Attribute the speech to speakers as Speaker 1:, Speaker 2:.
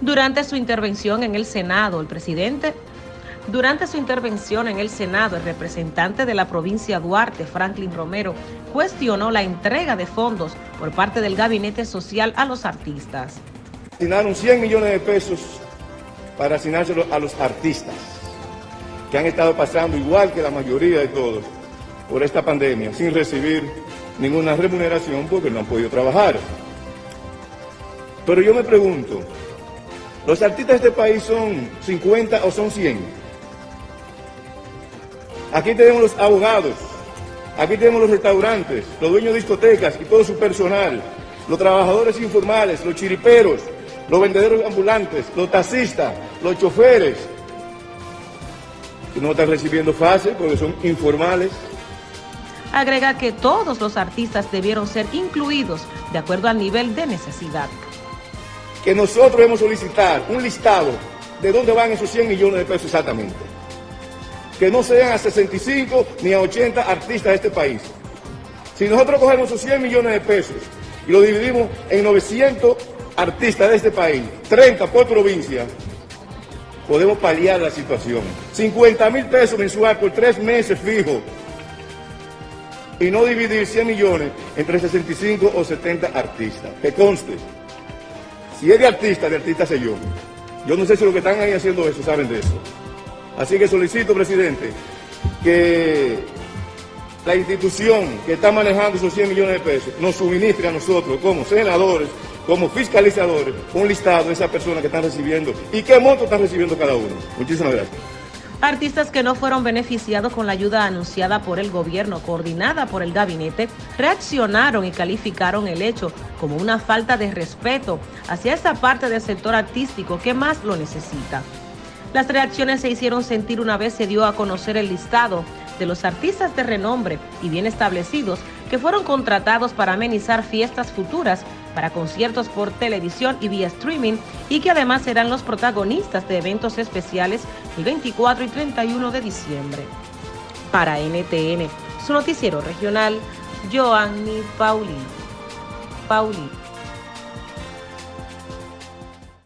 Speaker 1: Durante su intervención en el Senado, el presidente durante su intervención en el Senado, el representante de la provincia Duarte, Franklin Romero, cuestionó la entrega de fondos por parte del Gabinete Social a los artistas.
Speaker 2: Asignaron 100 millones de pesos para asignárselo a los artistas, que han estado pasando igual que la mayoría de todos por esta pandemia, sin recibir ninguna remuneración porque no han podido trabajar. Pero yo me pregunto, ¿los artistas de este país son 50 o son 100? Aquí tenemos los abogados, aquí tenemos los restaurantes, los dueños de discotecas y todo su personal, los trabajadores informales, los chiriperos, los vendedores ambulantes, los taxistas, los choferes, no están recibiendo fácil porque son informales.
Speaker 1: Agrega que todos los artistas debieron ser incluidos de acuerdo al nivel de necesidad.
Speaker 2: Que nosotros debemos solicitar un listado de dónde van esos 100 millones de pesos exactamente que no sean a 65 ni a 80 artistas de este país. Si nosotros cogemos esos 100 millones de pesos y lo dividimos en 900 artistas de este país, 30 por provincia, podemos paliar la situación. 50 mil pesos mensual por tres meses fijo y no dividir 100 millones entre 65 o 70 artistas. Que conste, si es de artista, de artista sé yo. Yo no sé si los que están ahí haciendo eso saben de eso. Así que solicito, presidente, que la institución que está manejando esos 100 millones de pesos nos suministre a nosotros como senadores, como fiscalizadores, un listado de esas personas que están recibiendo y qué monto están recibiendo cada uno. Muchísimas gracias.
Speaker 1: Artistas que no fueron beneficiados con la ayuda anunciada por el gobierno, coordinada por el gabinete, reaccionaron y calificaron el hecho como una falta de respeto hacia esa parte del sector artístico que más lo necesita. Las reacciones se hicieron sentir una vez se dio a conocer el listado de los artistas de renombre y bien establecidos que fueron contratados para amenizar fiestas futuras para conciertos por televisión y vía streaming y que además serán los protagonistas de eventos especiales el 24 y 31 de diciembre. Para NTN, su noticiero regional, Joanny Pauli. Pauli.